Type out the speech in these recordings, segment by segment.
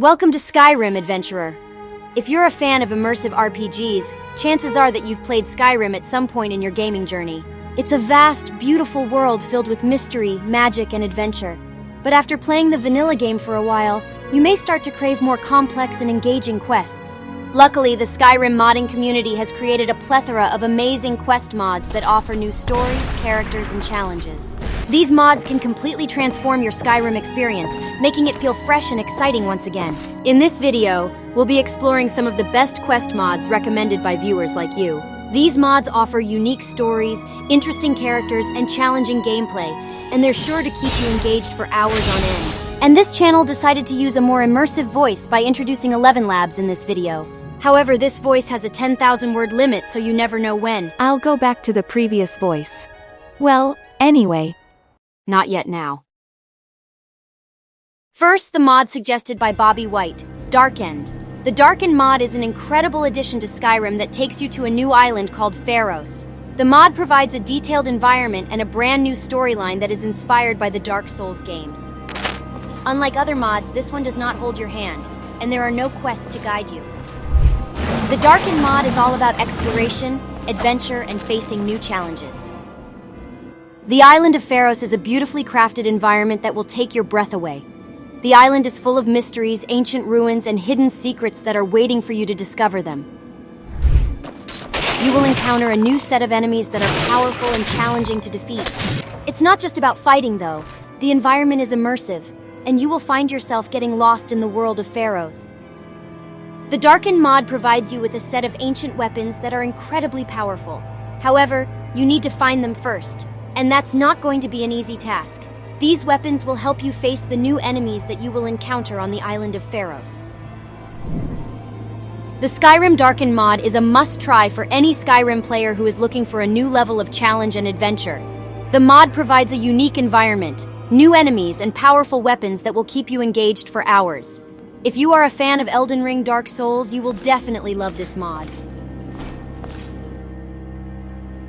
Welcome to Skyrim, adventurer. If you're a fan of immersive RPGs, chances are that you've played Skyrim at some point in your gaming journey. It's a vast, beautiful world filled with mystery, magic, and adventure. But after playing the vanilla game for a while, you may start to crave more complex and engaging quests. Luckily, the Skyrim modding community has created a plethora of amazing quest mods that offer new stories, characters, and challenges. These mods can completely transform your Skyrim experience, making it feel fresh and exciting once again. In this video, we'll be exploring some of the best quest mods recommended by viewers like you. These mods offer unique stories, interesting characters, and challenging gameplay, and they're sure to keep you engaged for hours on end. And this channel decided to use a more immersive voice by introducing Eleven Labs in this video. However, this voice has a 10,000 word limit, so you never know when. I'll go back to the previous voice. Well, anyway, Not yet now. First, the mod suggested by Bobby White, Darkend. The Darkend mod is an incredible addition to Skyrim that takes you to a new island called Pharos. The mod provides a detailed environment and a brand new storyline that is inspired by the Dark Souls games. Unlike other mods, this one does not hold your hand, and there are no quests to guide you. The Darkened mod is all about exploration, adventure, and facing new challenges. The island of Pharos is a beautifully crafted environment that will take your breath away. The island is full of mysteries, ancient ruins, and hidden secrets that are waiting for you to discover them. You will encounter a new set of enemies that are powerful and challenging to defeat. It's not just about fighting, though. The environment is immersive, and you will find yourself getting lost in the world of Pharos. The Darkened mod provides you with a set of ancient weapons that are incredibly powerful. However, you need to find them first, and that's not going to be an easy task. These weapons will help you face the new enemies that you will encounter on the island of Pharos. The Skyrim Darkened mod is a must try for any Skyrim player who is looking for a new level of challenge and adventure. The mod provides a unique environment, new enemies, and powerful weapons that will keep you engaged for hours. If you are a fan of Elden Ring Dark Souls, you will definitely love this mod.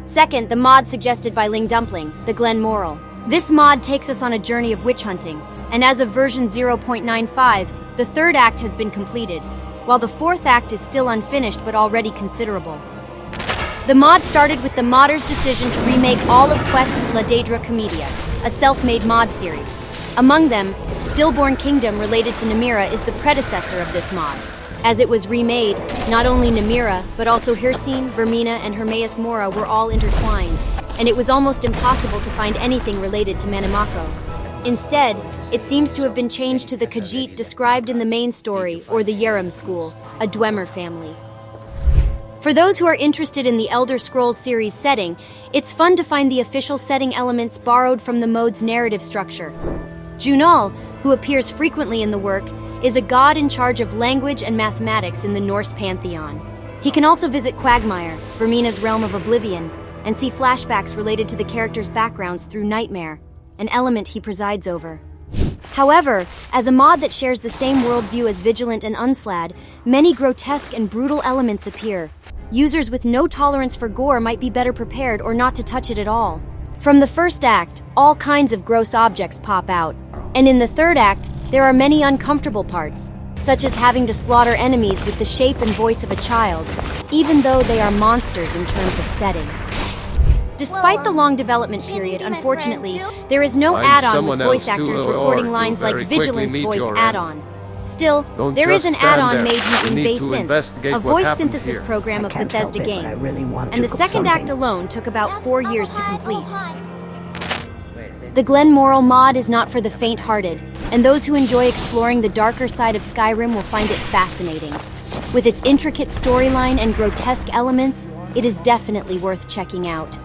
Second, the mod suggested by Ling Dumpling, the Glen Moral. This mod takes us on a journey of witch hunting, and as of version 0.95, the third act has been completed, while the fourth act is still unfinished but already considerable. The mod started with the modder's decision to remake all of Quest La Daedra Comedia, a self-made mod series. Among them, Stillborn Kingdom related to Namira is the predecessor of this mod. As it was remade, not only Namira, but also Hircine, Vaermina, and Hermaeus Mora were all intertwined, and it was almost impossible to find anything related to Manamako. Instead, it seems to have been changed to the Khajiit described in the main story, or the Yerem school, a Dwemer family. For those who are interested in the Elder Scrolls series setting, it's fun to find the official setting elements borrowed from the mode's narrative structure. Jhunal, who appears frequently in the work, is a god in charge of language and mathematics in the Norse pantheon. He can also visit Quagmire, Vaermina's realm of oblivion, and see flashbacks related to the characters' backgrounds through Nightmare, an element he presides over. However, as a mod that shares the same worldview as Vigilant and Unslaad, many grotesque and brutal elements appear. Users with no tolerance for gore might be better prepared or not to touch it at all. From the first act, all kinds of gross objects pop out, and in the third act, there are many uncomfortable parts, such as having to slaughter enemies with the shape and voice of a child, even though they are monsters in terms of setting. Despite the long development period, unfortunately, there is no add-on with voice actors recording lines like Vigilance voice add-on. Still, Don't there is an add-on made You using need to a voice synthesis here. program of Bethesda it, Games. really and the cook second act alone took about four years to complete. The Glen Moral mod is not for the faint-hearted, and those who enjoy exploring the darker side of Skyrim will find it fascinating. With its intricate storyline and grotesque elements, it is definitely worth checking out.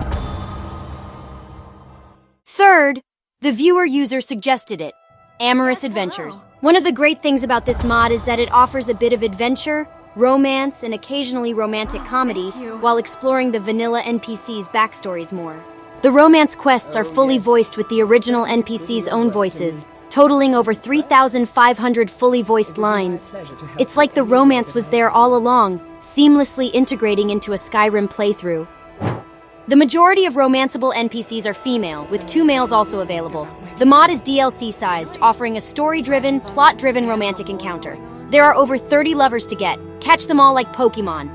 Third, the viewer user suggested it. Amorous Adventures. One of the great things about this mod is that it offers a bit of adventure, romance, and occasionally romantic oh, comedy while exploring the vanilla NPC's backstories more. The romance quests are oh, fully voiced with the original NPC's own voices, totaling over 3,500 fully voiced lines. It's like the romance was there all along, seamlessly integrating into a Skyrim playthrough. The majority of romanceable NPCs are female, with two males also available. The mod is DLC sized, offering a story driven, plot driven romantic encounter. There are over 30 lovers to get. Catch them all like Pokemon.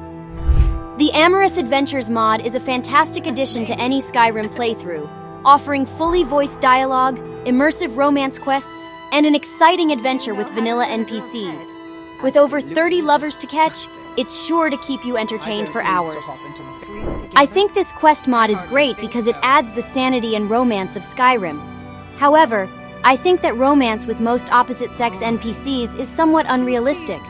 The Amorous Adventures mod is a fantastic addition to any Skyrim playthrough, offering fully voiced dialogue, immersive romance quests, and an exciting adventure with vanilla NPCs. With over 30 lovers to catch, it's sure to keep you entertained for hours. I think this quest mod is great because it adds the sanity and romance of Skyrim. However, I think that romance with most opposite sex NPCs is somewhat unrealistic.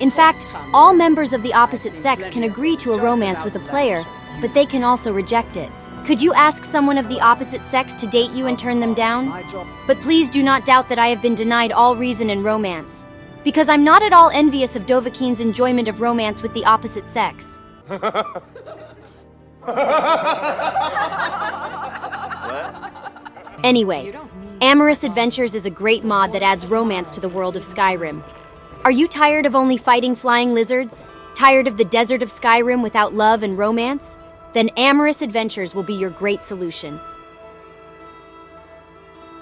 In fact, all members of the opposite sex can agree to a romance with a player, but they can also reject it. Could you ask someone of the opposite sex to date you and turn them down? But please do not doubt that I have been denied all reason in romance. Because I'm not at all envious of Dovahkiin's enjoyment of romance with the opposite sex. Anyway, Amorous Adventures is a great mod that adds romance to the world of Skyrim. Are you tired of only fighting flying lizards? Tired of the desert of Skyrim without love and romance? Then Amorous Adventures will be your great solution.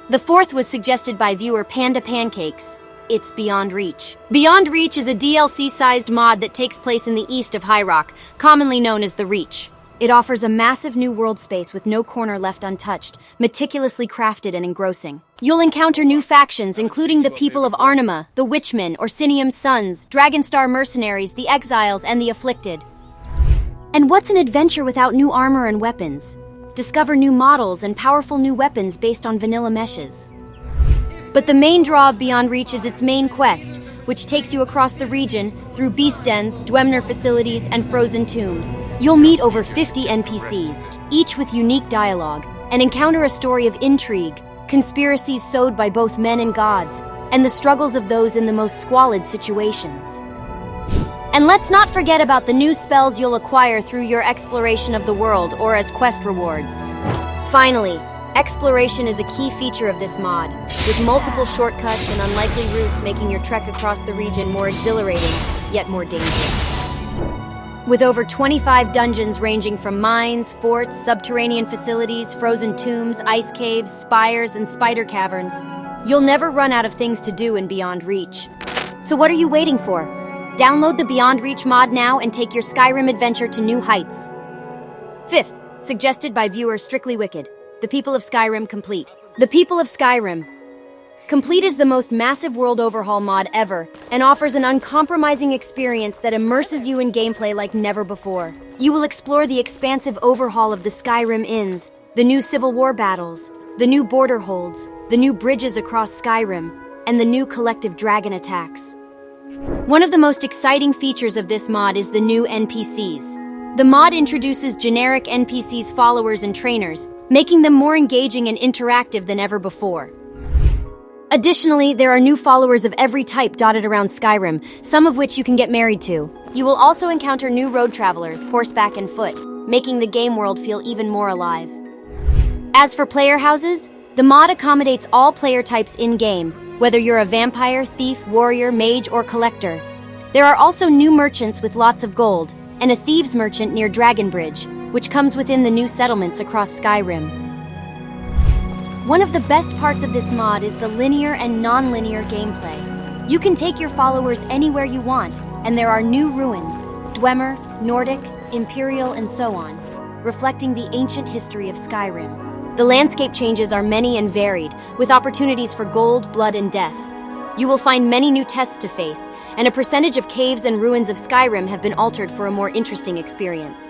The fourth was suggested by viewer Panda Pancakes. It's Beyond Reach. Beyond Reach is a DLC sized mod that takes place in the east of High Rock, commonly known as the Reach. It offers a massive new world space with no corner left untouched, meticulously crafted and engrossing. You'll encounter new factions, including the people of Arnima, the Witchmen, Orsinium's Sons, Dragonstar mercenaries, the Exiles, and the Afflicted. And what's an adventure without new armor and weapons? Discover new models and powerful new weapons based on vanilla meshes. But the main draw of Beyond Reach is its main quest, which takes you across the region through beast dens, Dwemer facilities, and frozen tombs. You'll meet over 50 NPCs, each with unique dialogue, and encounter a story of intrigue, conspiracies sowed by both men and gods, and the struggles of those in the most squalid situations. And let's not forget about the new spells you'll acquire through your exploration of the world or as quest rewards. Finally, Exploration is a key feature of this mod, with multiple shortcuts and unlikely routes making your trek across the region more exhilarating, yet more dangerous. With over 25 dungeons ranging from mines, forts, subterranean facilities, frozen tombs, ice caves, spires, and spider caverns, you'll never run out of things to do in Beyond Reach. So what are you waiting for? Download the Beyond Reach mod now and take your Skyrim adventure to new heights. Fifth, suggested by viewer Strictly Wicked. The People of Skyrim Complete. The People of Skyrim. Complete is the most massive world overhaul mod ever and offers an uncompromising experience that immerses you in gameplay like never before. You will explore the expansive overhaul of the Skyrim Inns, the new Civil War battles, the new border holds, the new bridges across Skyrim, and the new collective dragon attacks. One of the most exciting features of this mod is the new NPCs. The mod introduces generic NPCs followers and trainers, making them more engaging and interactive than ever before. Additionally, there are new followers of every type dotted around Skyrim, some of which you can get married to. You will also encounter new road travelers, horseback and foot, making the game world feel even more alive. As for player houses, the mod accommodates all player types in-game, whether you're a vampire, thief, warrior, mage, or collector. There are also new merchants with lots of gold, and a thieves merchant near Dragonbridge, which comes within the new settlements across Skyrim. One of the best parts of this mod is the linear and non-linear gameplay. You can take your followers anywhere you want, and there are new ruins, Dwemer, Nordic, Imperial, and so on, reflecting the ancient history of Skyrim. The landscape changes are many and varied, with opportunities for gold, blood, and death. You will find many new tests to face, and a percentage of caves and ruins of Skyrim have been altered for a more interesting experience.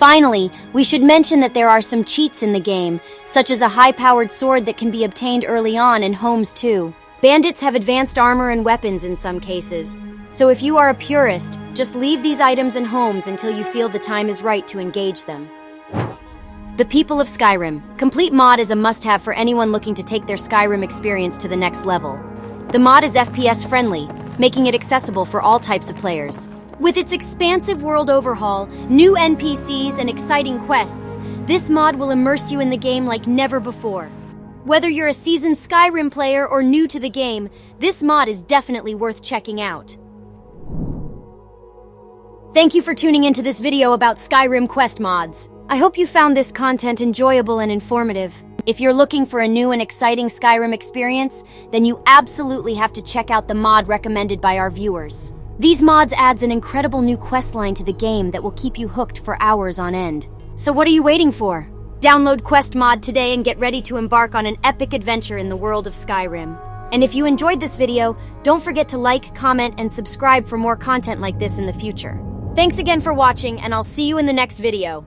Finally, we should mention that there are some cheats in the game, such as a high-powered sword that can be obtained early on in homes too. Bandits have advanced armor and weapons in some cases, so if you are a purist, just leave these items in homes until you feel the time is right to engage them. The People of Skyrim. Complete mod is a must-have for anyone looking to take their Skyrim experience to the next level. The mod is FPS friendly, making it accessible for all types of players. With its expansive world overhaul, new NPCs, and exciting quests, this mod will immerse you in the game like never before. Whether you're a seasoned Skyrim player or new to the game, this mod is definitely worth checking out. Thank you for tuning into this video about Skyrim quest mods. I hope you found this content enjoyable and informative. If you're looking for a new and exciting Skyrim experience, then you absolutely have to check out the mod recommended by our viewers. These mods adds an incredible new questline to the game that will keep you hooked for hours on end. So what are you waiting for? Download Quest Mod today and get ready to embark on an epic adventure in the world of Skyrim. And if you enjoyed this video, don't forget to like, comment, and subscribe for more content like this in the future. Thanks again for watching, and I'll see you in the next video.